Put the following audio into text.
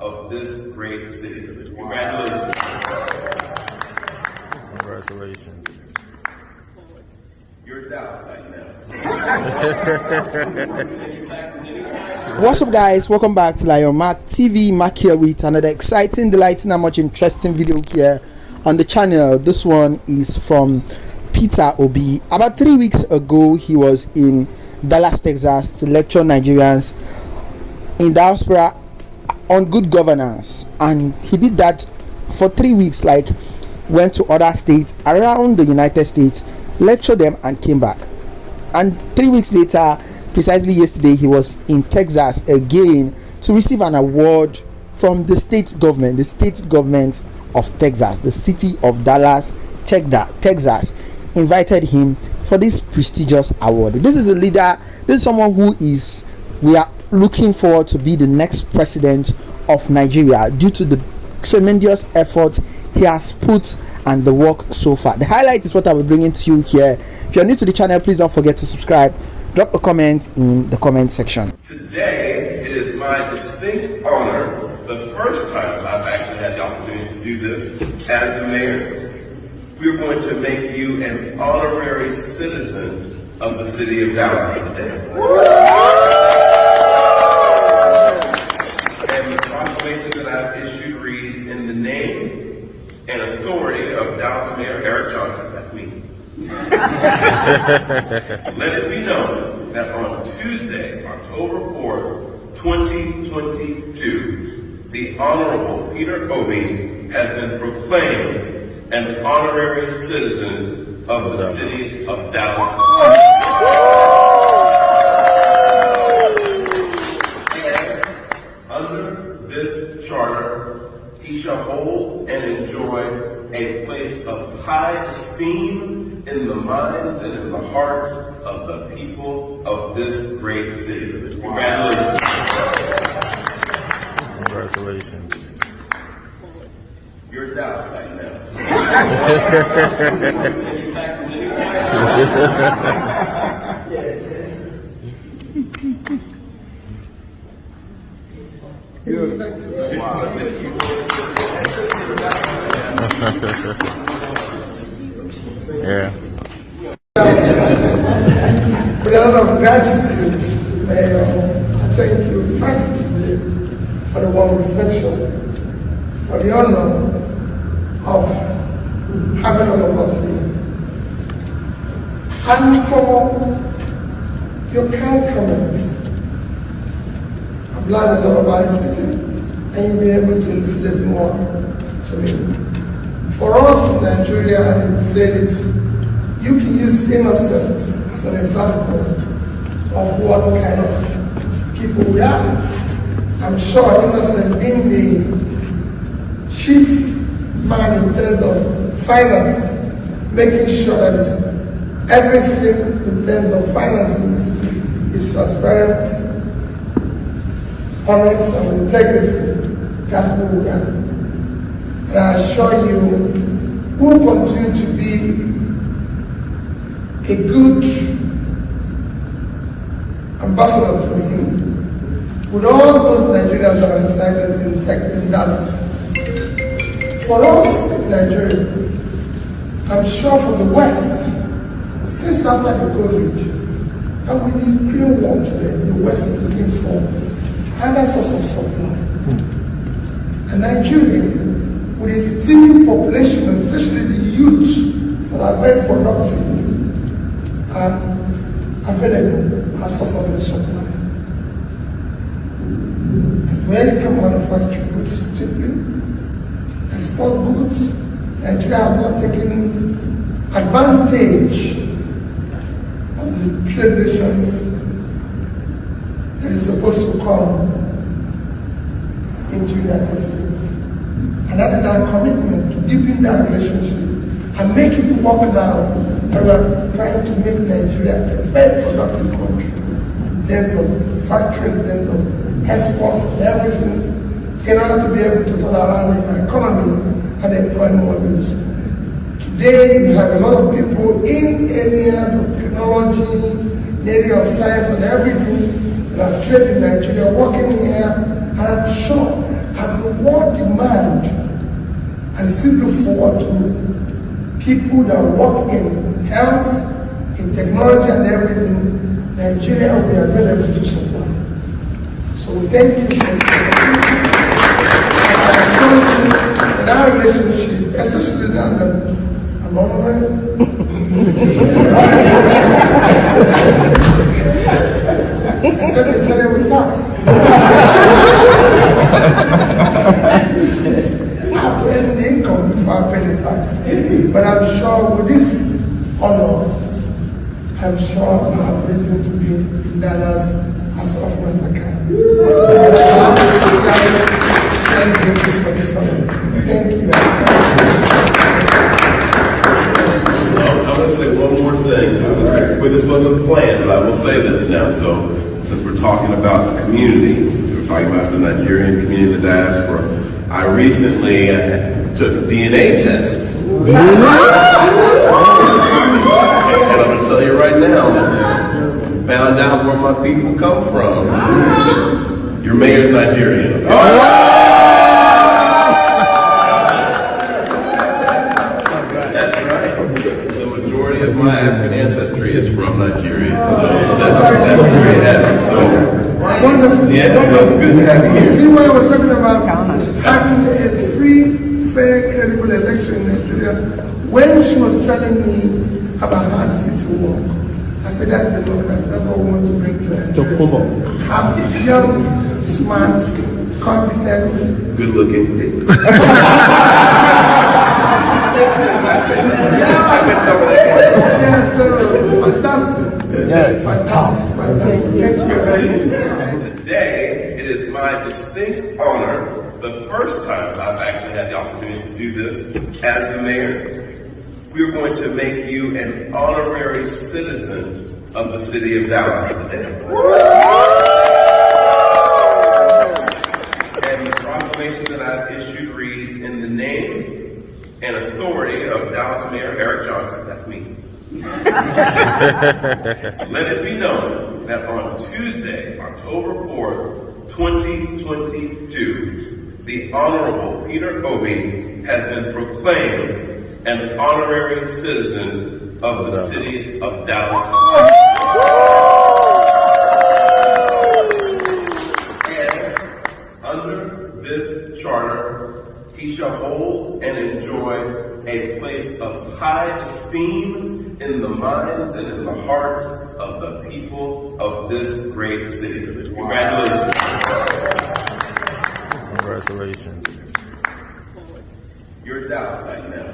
of this great city. Congratulations. Congratulations. You're Dallas right now. What's up guys, welcome back to Lion Mark TV, Mark here with another exciting, delighting and much interesting video here on the channel. This one is from Peter Obi. About three weeks ago, he was in Dallas, Texas to lecture Nigerians in diaspora on good governance. And he did that for three weeks like went to other states around the united states lectured them and came back. And three weeks later precisely yesterday he was in texas again to receive an award from the state government the state government of texas the city of dallas texas invited him for this prestigious award. This is a leader this is someone who is we are looking forward to be the next president of Nigeria due to the tremendous effort he has put and the work so far. The highlight is what I will bring into you here. If you're new to the channel, please don't forget to subscribe. Drop a comment in the comment section. Today, it is my distinct honor, the first time I've actually had the opportunity to do this as the mayor. We're going to make you an honorary citizen of the city of Dallas today. And authority of Dallas Mayor Eric Johnson, that's me. Let it be known that on Tuesday, October 4th, 2022, the Honorable Peter Obi has been proclaimed an honorary citizen of the city of Dallas. Shall hold and enjoy a place of high esteem in the minds and in the hearts of the people of this great city. Congratulations. Congratulations. You're Dallas right now. yeah. With a lot of gratitude, Mayor, I thank you firstly for the warm reception, for the honor of having all of us here, and for your kind comments. I've learned a lot about the city, and you'll be able to elucidate more to me. For us in Nigeria, and you said you can use innocence as an example of what kind of people we are. I'm sure innocent being the chief man in terms of finance, making sure that everything in terms of finance in the city is transparent, honest, and integrity. That's what we are. And I assure you, we'll continue to be a good ambassador for you with all those Nigerians that are residing in, in Dallas. For us in Nigeria, I'm sure for the West, since after the COVID, and with the Ukraine War today, the West is looking for source of supply. Hmm. And Nigeria with a steaming population, especially the youth that are very productive and available as source of the supply. You can manufacture goods cheaply, export goods. Nigeria have not taken advantage of the trade relations that is supposed to come into the United States. And that is our commitment to deepen that relationship and make it work now. We are trying to make Nigeria a very productive country. There's a factory, there's a exports and everything in order to be able to turn around the economy and employ more youth. Today, we have a lot of people in areas of technology, in area of science and everything that are trained in Nigeria, working here, and I'm sure that the world demand and still look forward to people that work in health, in technology and everything, Nigeria will be available to supply. So we thank you for this. And in our relationship, especially in London, I'm. Honor, I'm sure I have reason to be in Dallas as often as I can. Thank you for this honor. Thank you. Well, I'm going to say one more thing. Well, this wasn't planned, but I will say this now. So, since we're talking about the community, we're talking about the Nigerian community, the diaspora. I recently uh, took a DNA test. And I'm going to tell you right now, found people come from. Your mayor's Nigerian. Oh, that's right. The majority of my African ancestry is from Nigeria. So that's, that's very happy. So, Wonderful. yeah, so good to have you You see why I was talking about having a free, fair, credible election in Nigeria? When she was telling me about how the city work, I said that's democracy. That's what we want to bring to Nigeria. Have young, smart, competent. Good looking. Yes, sir. Fantastic. Fantastic. Fantastic. Thank you. guys. Today, it is my distinct honor, the first time I've actually had the opportunity to do this as the mayor. We're going to make you an honorary citizen of the city of Dallas today. And the proclamation that I've issued reads, in the name and authority of Dallas Mayor Eric Johnson, that's me. Let it be known that on Tuesday, October 4th, 2022, the Honorable Peter Obi has been proclaimed an honorary citizen of the city of Dallas. And under this charter, he shall hold and enjoy a place of high esteem in the minds and in the hearts of the people of this great city. Congratulations. Congratulations. You're Dallas right now.